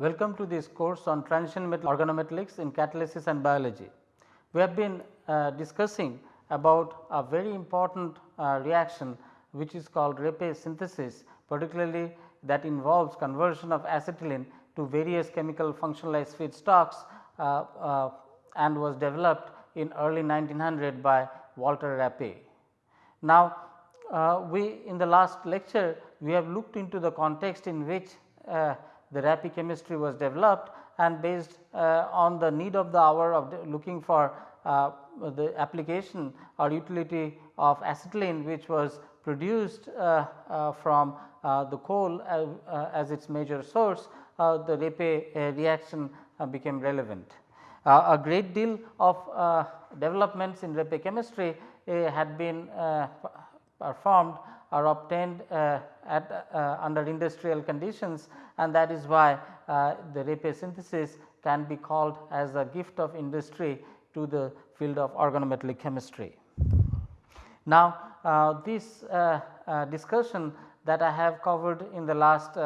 Welcome to this course on transition metal organometallics in catalysis and biology. We have been uh, discussing about a very important uh, reaction which is called Reppe synthesis particularly that involves conversion of acetylene to various chemical functionalized feedstocks uh, uh, and was developed in early 1900 by Walter Reppe. Now, uh, we in the last lecture we have looked into the context in which uh, the Reppe chemistry was developed and based uh, on the need of the hour of looking for uh, the application or utility of acetylene which was produced uh, uh from uh, the coal uh, as its major source, the Reppe reaction became relevant. a great deal of developments in Reppe chemistry had been performed are obtained uh, at uh, under industrial conditions and that is why uh, the Reppe synthesis can be called as a gift of industry to the field of organometallic chemistry. Now, uh, this uh, uh, discussion that I have covered in the last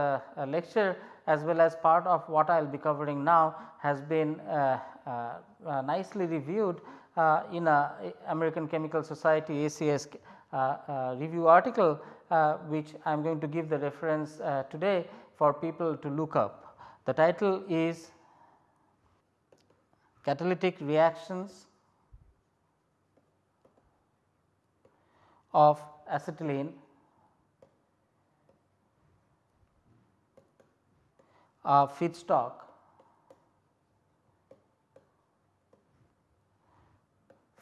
lecture as well as part of what I will be covering now has been nicely reviewed in a American Chemical Society ACS review article uh, which I am going to give the reference today for people to look up. The title is catalytic reactions of acetylene uh, feedstock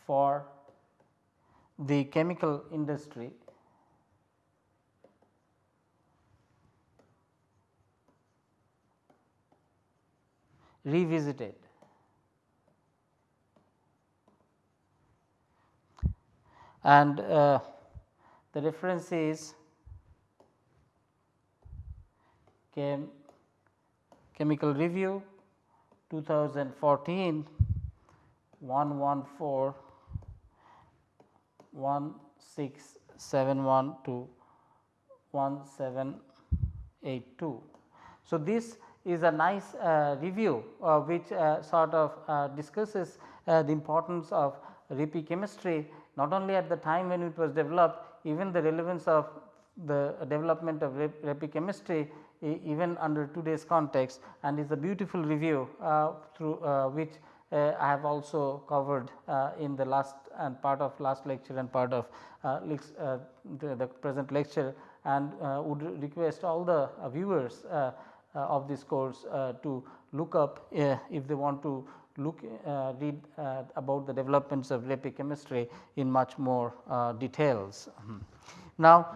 for the chemical industry revisited. And uh, the reference is chem chemical review 2014 114 1671 to 1782. So, this is a nice uh, review uh, which uh, sort of uh, discusses uh, the importance of Reppe chemistry not only at the time when it was developed even the relevance of the development of Reppe chemistry even under today's context and is a beautiful review uh, through which I have also covered in the last and part of last lecture and part of uh, uh the, the, present lecture and uh, would request all the uh, viewers of this course to look up if they want to look uh, read uh, about the developments of Reppe chemistry in much more uh, details. Hmm. Now,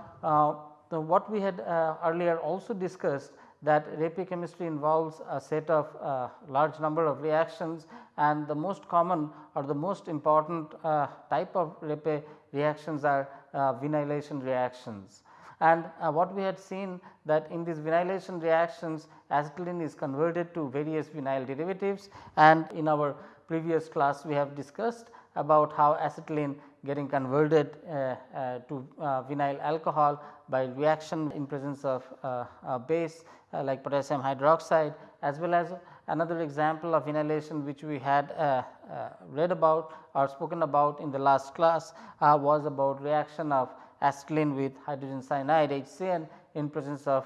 the, what we had earlier also discussed that Reppe chemistry involves a set of uh, large number of reactions and the most common or the most important uh, type of Reppe reactions are uh, vinylation reactions. And uh, what we had seen that in these vinylation reactions acetylene is converted to various vinyl derivatives and in our previous class we have discussed about how acetylene getting converted uh, uh, to vinyl alcohol by reaction in presence of base uh, like potassium hydroxide as well as another example of vinylation which we had uh, uh, read about or spoken about in the last class was about reaction of acetylene with hydrogen cyanide HCN in presence of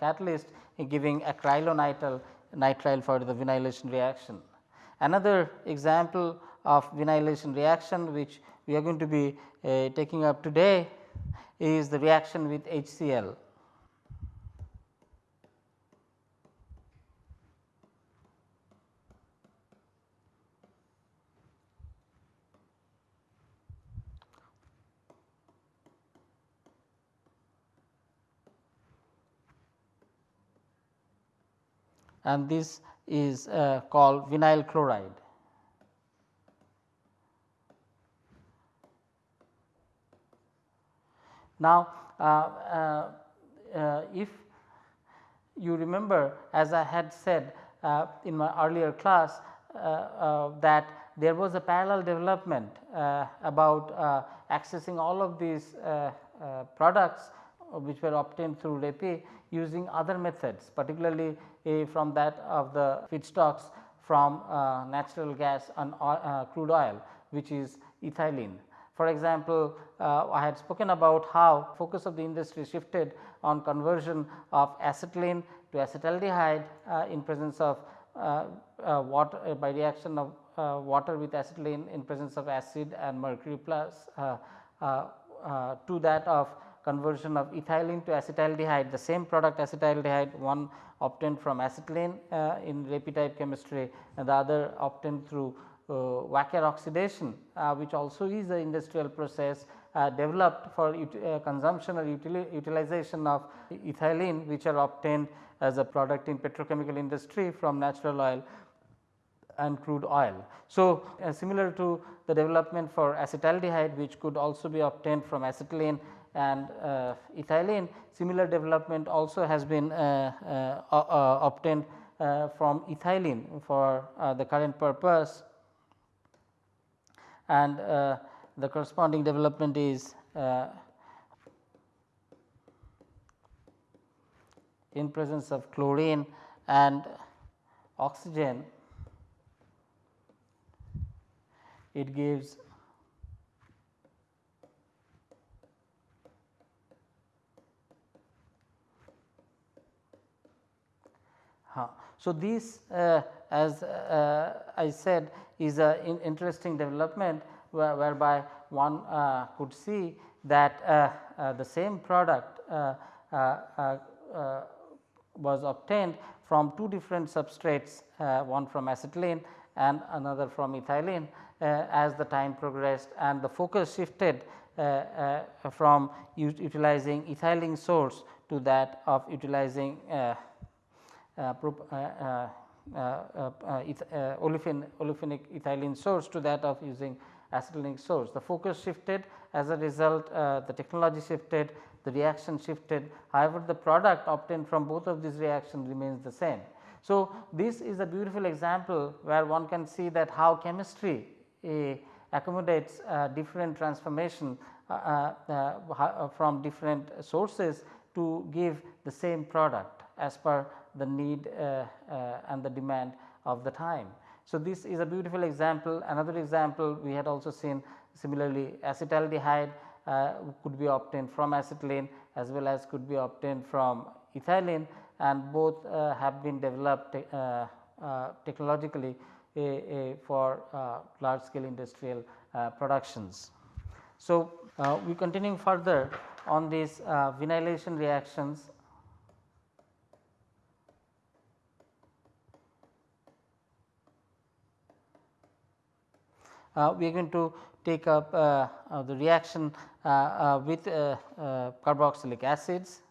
catalyst giving acrylonitrile nitrile for the vinylation reaction. Another example of vinylation reaction which we are going to be uh, taking up today is the reaction with HCl. and this is uh, called vinyl chloride. Now, uh, uh, uh, if you remember as I had said uh, in my earlier class uh, uh, that there was a parallel development about accessing all of these products which were obtained through Reppe using other methods particularly from that of the feedstocks from natural gas and crude oil which is ethylene. For example, uh, I had spoken about how focus of the industry shifted on conversion of acetylene to acetaldehyde uh, in presence of uh, uh, water by reaction of water with acetylene in presence of acid and mercury plus to that of conversion of ethylene to acetaldehyde the same product acetaldehyde one obtained from acetylene uh, in Reppe type chemistry and the other obtained through uh, Wacker oxidation uh, which also is an industrial process uh, developed for uh, consumption or utilization of ethylene which are obtained as a product in petrochemical industry from natural oil and crude oil. So, uh, similar to the development for acetaldehyde which could also be obtained from acetylene and uh, ethylene similar development also has been uh, uh, uh obtained uh, from ethylene for uh, the current purpose and uh, the corresponding development is uh, in presence of chlorine and oxygen. It gives So, this uh, as uh, I said is a in interesting development where, whereby one uh, could see that uh, uh, the same product uh, was obtained from two different substrates one from acetylene and another from ethylene as the time progressed and the focus shifted from utilizing ethylene source to that of utilizing uh, uh, uh, Uh, uh, uh, olefin, olefinic ethylene source to that of using acetylenic source. The focus shifted as a result the technology shifted the reaction shifted however, the product obtained from both of these reactions remains the same. So, this is a beautiful example where one can see that how chemistry uh, accommodates uh, different transformation uh, from different sources to give the same product as per the need uh, uh, and the demand of the time. So, this is a beautiful example another example we had also seen similarly acetaldehyde uh, could be obtained from acetylene as well as could be obtained from ethylene and both uh, have been developed uh, uh, technologically for large scale industrial productions. So, we continuing further on these vinylation reactions Uh, we are going to take up uh, uh, the reaction uh, uh, with carboxylic acids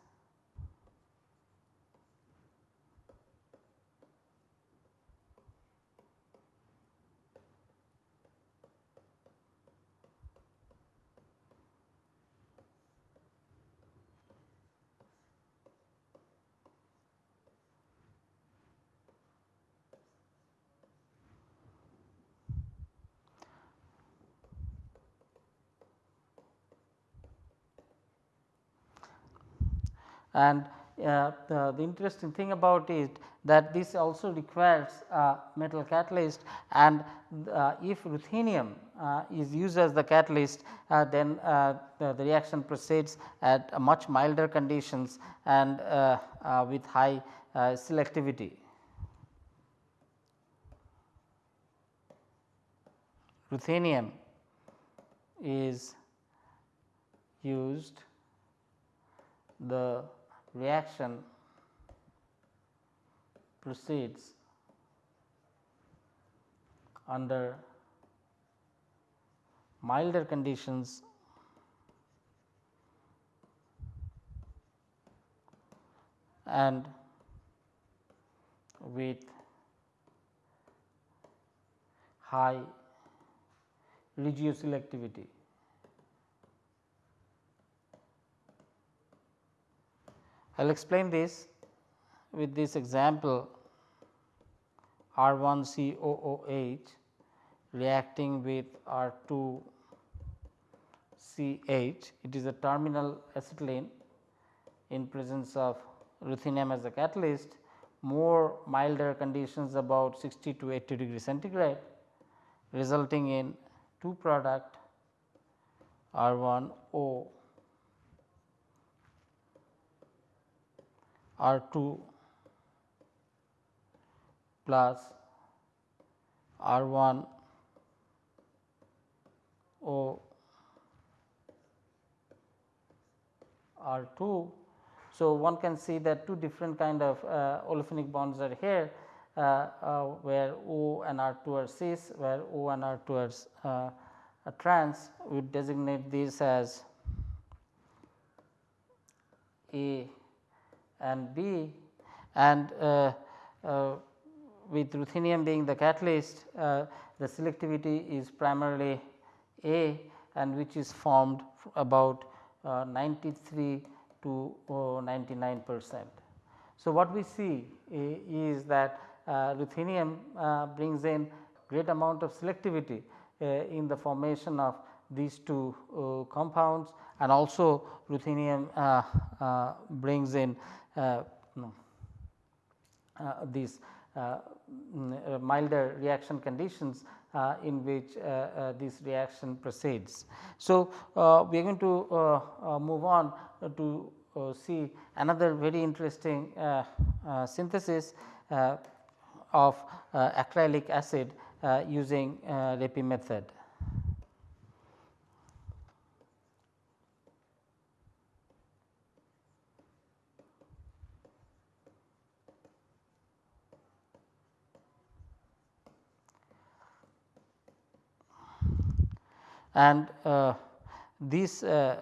and uh, the, the, interesting thing about it that this also requires uh, metal catalyst and uh, if ruthenium uh, is used as the catalyst uh, then uh, the, the, reaction proceeds at much milder conditions and with high selectivity. Ruthenium is used the reaction proceeds under milder conditions and with high regioselectivity. I will explain this with this example R 1 COOH reacting with R 2 CH. It is a terminal acetylene in presence of ruthenium as a catalyst more milder conditions about 60 to 80 degree centigrade resulting in two product R 1 O R 2 plus R 1 O R 2. So, one can see that two different kind of uh, olefinic bonds are here uh, uh, where O and R 2 are cis where O and R 2 are uh, trans we designate this as A and B and uh, uh, with ruthenium being the catalyst uh, the selectivity is primarily A and which is formed about uh, 93 to uh, 99 percent. So, what we see is that uh, ruthenium brings in great amount of selectivity in the formation of these two compounds and also ruthenium brings in Uh, uh, these uh, mm, milder reaction conditions uh, in which uh, uh, this reaction proceeds. So, we are going to move on to see another very interesting synthesis of acrylic acid using Reppe method. And uh, this uh,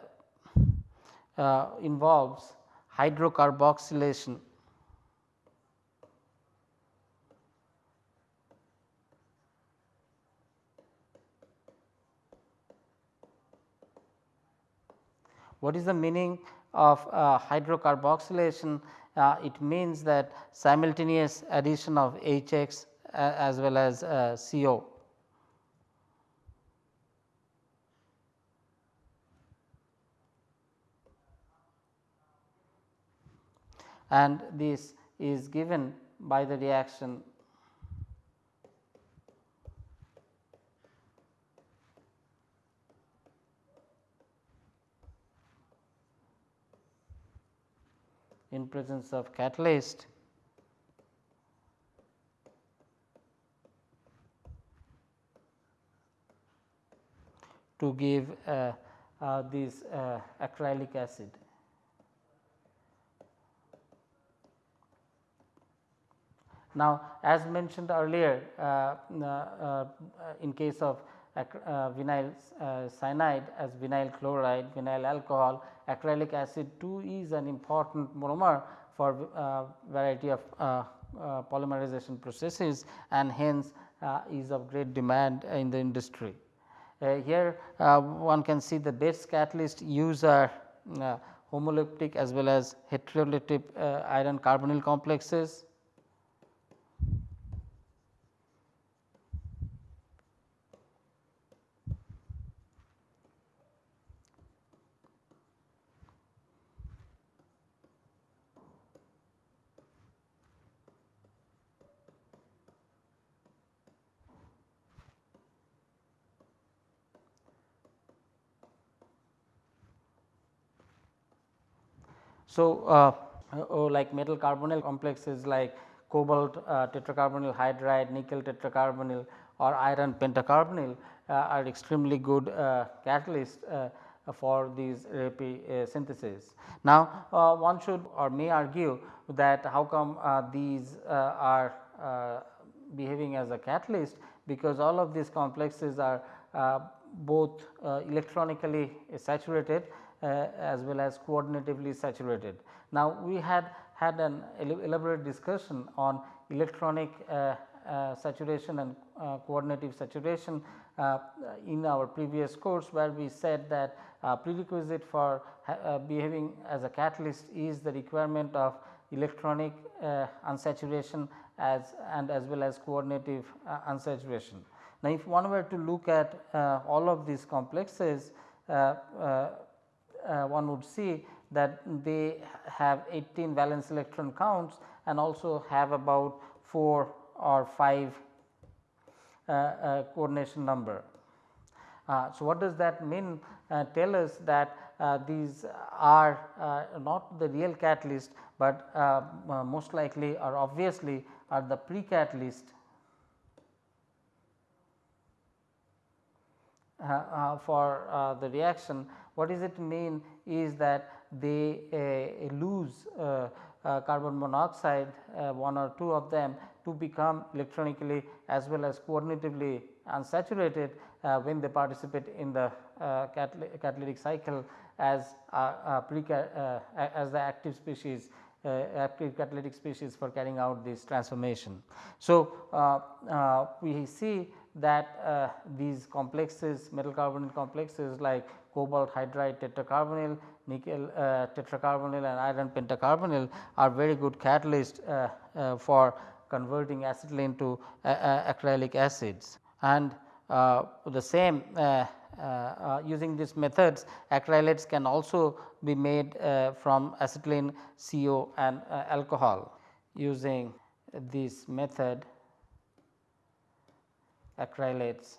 uh, involves hydrocarboxylation What is the meaning of uh, hydrocarboxylation? Uh, it means that simultaneous addition of HX uh, as well as CO. and this is given by the reaction in presence of catalyst to give uh, uh, this uh, acrylic acid. Now, as mentioned earlier uh, uh, uh, in case of uh, vinyl uh, cyanide as vinyl chloride, vinyl alcohol, acrylic acid too is an important monomer for uh, variety of polymerization processes and hence is of great demand in the industry. Here one can see the best catalyst use are as well as heteroleptic iron carbonyl complexes So, uh, oh, like metal carbonyl complexes like cobalt uh, tetracarbonyl hydride, nickel tetracarbonyl or iron pentacarbonyl uh, are extremely good uh, catalysts uh, for these Reppe synthesis. Now, one should or may argue that how come these are behaving as a catalyst because all of these complexes are both electronically saturated uh, Uh, as well as coordinatively saturated. Now, we had had an elaborate discussion on electronic uh, uh, saturation and uh, coordinative saturation uh, in our previous course where we said that prerequisite for behaving as a catalyst is the requirement of electronic unsaturation as and as well as coordinative unsaturation. Now, if one were to look at all of these complexes uh, uh, one would see that they have 18 valence electron counts and also have about 4 or 5 uh, uh, coordination number. Uh, so, what does that mean? Uh, tell us that uh, these are uh, not the real catalyst, but most likely or obviously are the pre-catalyst for the reaction. What does it mean is that they uh, uh, lose uh, carbon monoxide one or two of them to become electronically as well as coordinatively unsaturated uh, when they participate in the uh, catalytic cycle as uh, as the active species active catalytic species for carrying out this transformation. So, we see that these complexes metal carbonyl complexes like cobalt hydride tetracarbonyl, nickel uh, tetracarbonyl and iron pentacarbonyl are very good catalysts uh, uh, for converting acetylene to acrylic acids. And uh, the same uh, uh, using these methods acrylates can also be made from acetylene CO and alcohol. Using this method acrylates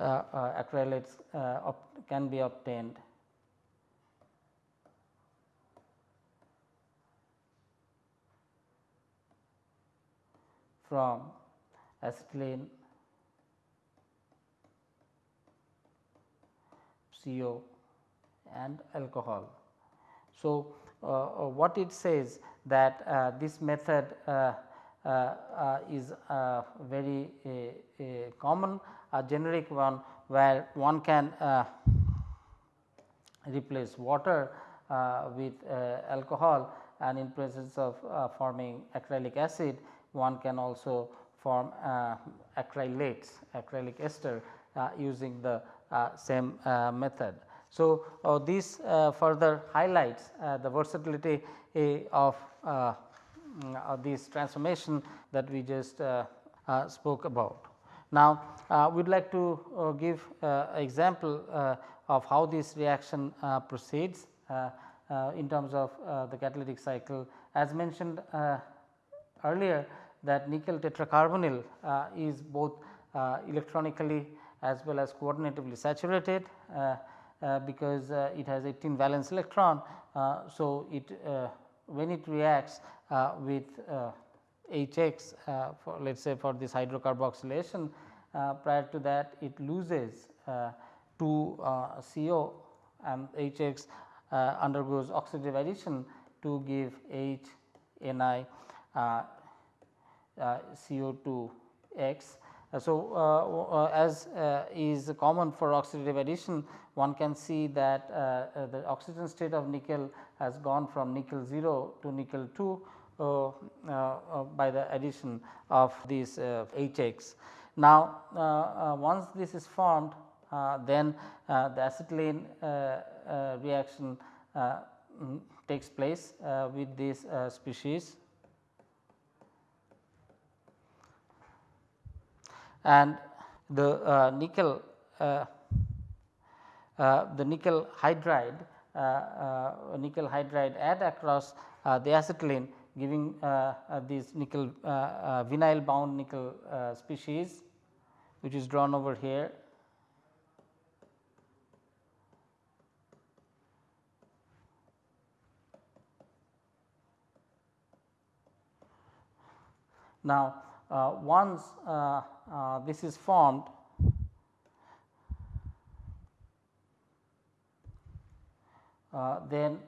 acrylates uh, can be obtained from acetylene CO and alcohol. So, uh, what it says that uh, this method uh, is very common a generic one where one can uh, replace water uh, with uh, alcohol and in presence of forming acrylic acid one can also form acrylates acrylic ester using the same method. So, uh, this uh, further highlights uh, the versatility of Uh, this transformation that we just uh, uh, spoke about. Now, uh, we would like to uh, give uh, example uh, of how this reaction uh, proceeds uh, in terms of the catalytic cycle. As mentioned earlier that nickel tetracarbonyl is both electronically as well as coordinatively saturated because it has 18 valence electron. so, it when it reacts with Hx uh, for let us say for this hydrocarboxylation uh, prior to that it loses uh, to CO and Hx undergoes oxidative addition to give H Ni CO2 X. So, uh, uh, as uh, is common for oxidative addition one can see that the oxygen state of nickel has gone from nickel 0 to nickel 2 uh, uh, by the addition of these Hx. Uh, now, once this is formed then the acetylene reaction mm, takes place with this species and the uh, nickel uh, uh, the nickel hydride uh, uh, nickel hydride add across uh, the acetylene giving this nickel vinyl bound nickel species which is drawn over here. Now, once uh, uh, this is formed then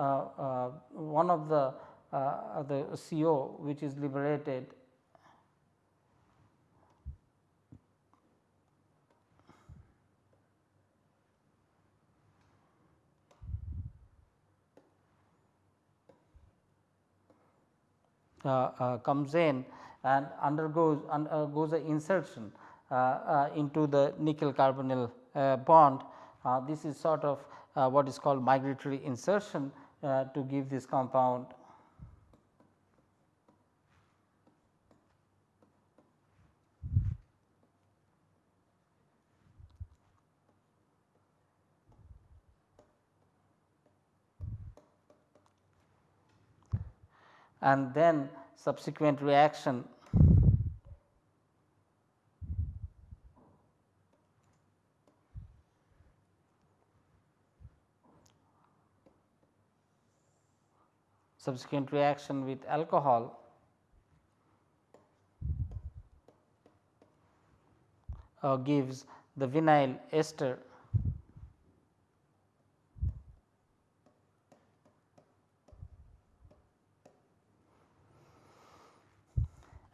Uh, uh, one of the uh, the CO which is liberated Uh, uh, comes in and undergoes undergoes a insertion uh, into the nickel carbonyl bond. this is sort of what is called migratory insertion to give this compound and then subsequent reaction. Subsequent reaction with alcohol. Uh, gives the vinyl ester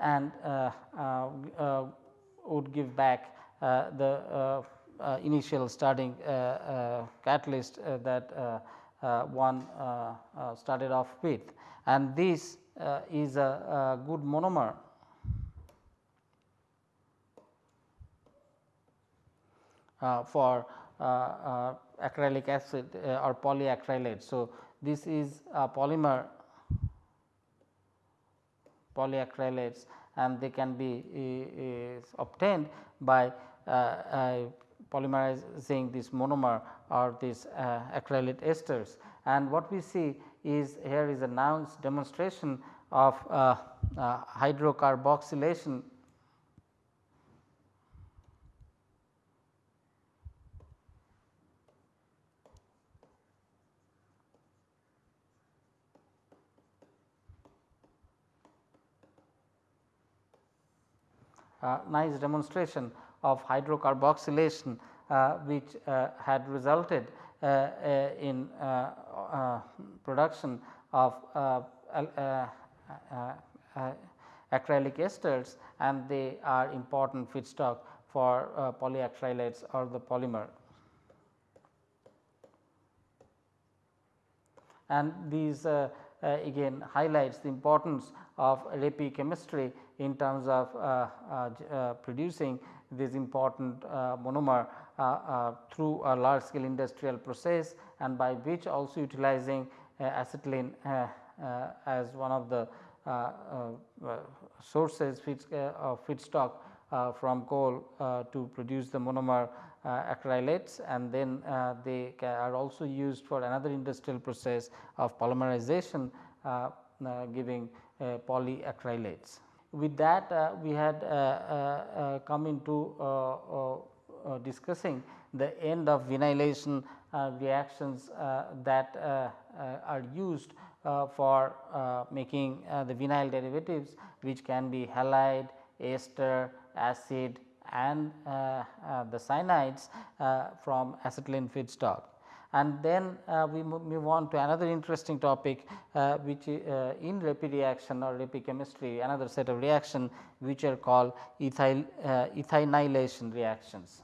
and uh, uh, uh, would give back the initial starting catalyst that one started off with and this is a, a good monomer Uh, for uh, uh, acrylic acid or polyacrylate. So, this is a polymer polyacrylates and they can be uh, obtained by uh, polymerizing this monomer or these acrylate esters. And what we see is here is a now demonstration of hydrocarboxylation nice demonstration of hydrocarboxylation uh, which uh, had resulted in production of acrylic esters and they are important feedstock for uh, polyacrylates or the polymer. And these uh, uh, again highlights the importance of Reppe chemistry in terms of uh, uh, uh, producing this important uh, monomer uh, uh, through a large scale industrial process and by which also utilizing acetylene as one of the sources of feedstock from coal to produce the monomer acrylates and then they are also used for another industrial process of polymerization giving Uh, polyacrylates. With that uh, we had uh, uh, uh come into uh, discussing the end of vinylation reactions that are used for making the vinyl derivatives which can be halide, ester, acid and the cyanides from acetylene feedstock and then uh, we move on to another interesting topic uh, which uh, in Reppe reaction or Reppe chemistry another set of reaction which are called ethyl ethynylation reactions.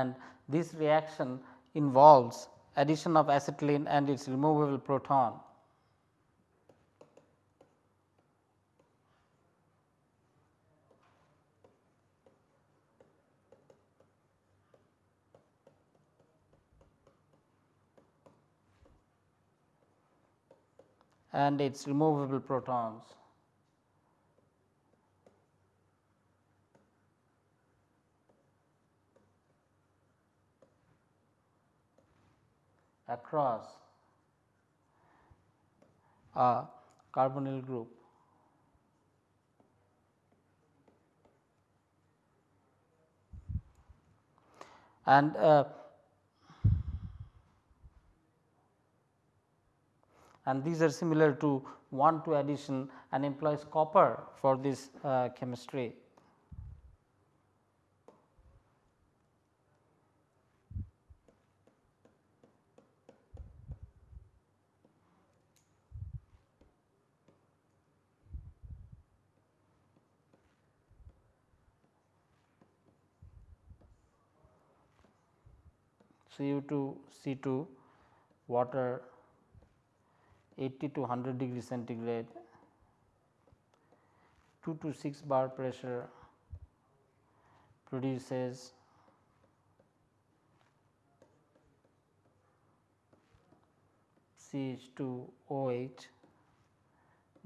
And this reaction involves addition of acetylene and its removable proton. and its removable protons. Across a carbonyl group. And uh, and these are similar to 1 2 addition and employs copper for this uh, chemistry. Cu2 C2 water 80 to 100 degree centigrade 2 to 6 bar pressure produces CH2OH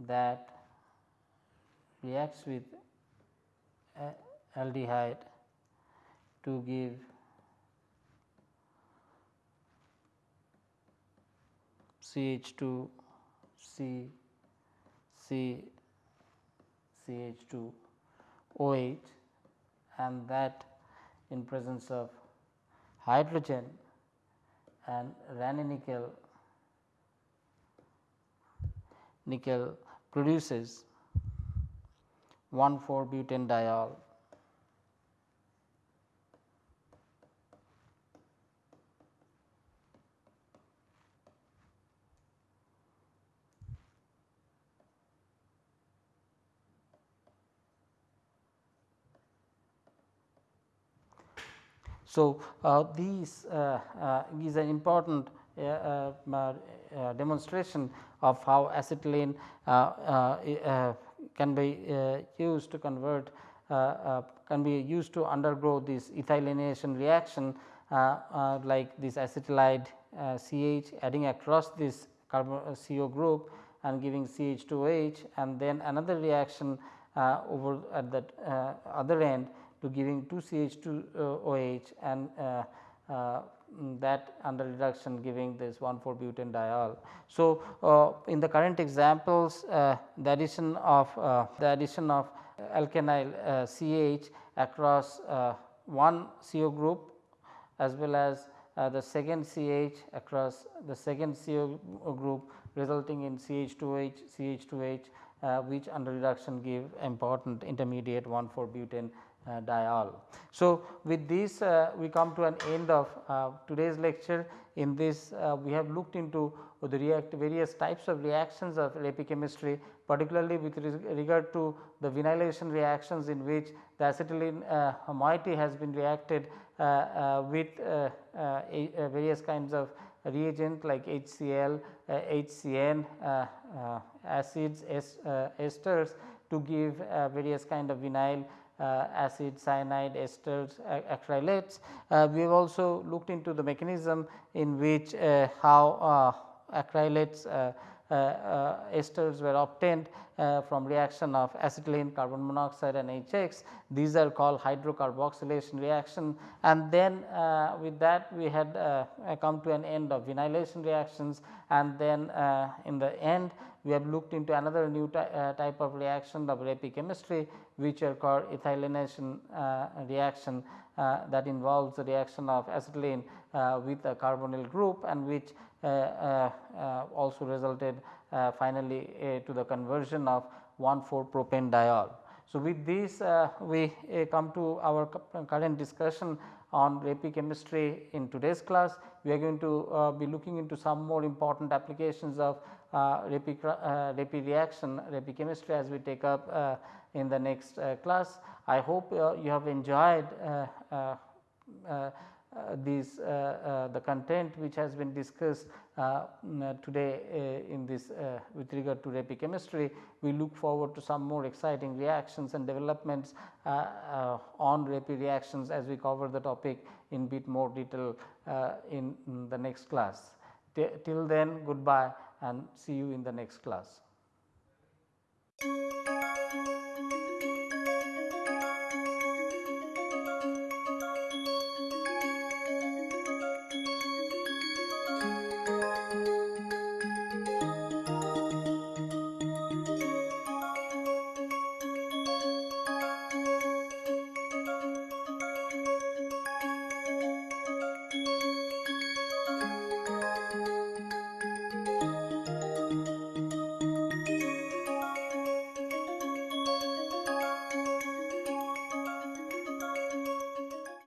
that reacts with aldehyde to give CH2 C C CH2 OH and that in presence of hydrogen and Raney nickel produces 1 4 butanediol So, uh, these uh, uh, is an important uh, uh, uh demonstration of how acetylene uh, uh, can be used to convert can be used to undergo this ethynylation reaction like this acetylide CH adding across this carbon CO group and giving CH2H and then another reaction over at the other end to giving 2 CH2OH and uh, uh, that under reduction giving this 1 4 butanediol. So, uh, in the current examples uh, the addition of uh, the addition of alkynyl uh, CH across one CO group as well as the second CH across the second CO group resulting in CH2H CH2H which under reduction give important intermediate 1 4 butane uh, diol. So, with this uh, we come to an end of uh, today's lecture. In this we have looked into the react various types of reactions of Reppe chemistry particularly with regard to the vinylation reactions in which the acetylene uh, moiety has been reacted uh, uh, with various kinds of reagent like HCl, HCN, acids, esters to give various kind of vinyl uh, acid, cyanide, esters, acrylates. Uh, we have also looked into the mechanism in which uh, how acrylates Uh, uh, esters were obtained uh, from reaction of acetylene, carbon monoxide and HX. These are called hydrocarboxylation reaction and then uh, with that we had uh, uh come to an end of vinylation reactions and then in the end we have looked into another new type of reaction of chemistry which are called ethylation reaction that involves the reaction of acetylene with a carbonyl group and which also resulted uh, finally uh, to the conversion of 1,4 propane diol. So, with this uh, we come to our current discussion on Reppe chemistry in today's class. We are going to be looking into some more important applications of uh, Reppe, uh, reaction, Reppe chemistry as we take up uh, in the next class. I hope you have enjoyed uh, Uh, these uh, uh, the content which has been discussed uh, mm, uh, today in this with regard to Reppe chemistry. We look forward to some more exciting reactions and developments on Reppe reactions as we cover the topic in bit more detail in, in the next class. T till then goodbye and see you in the next class.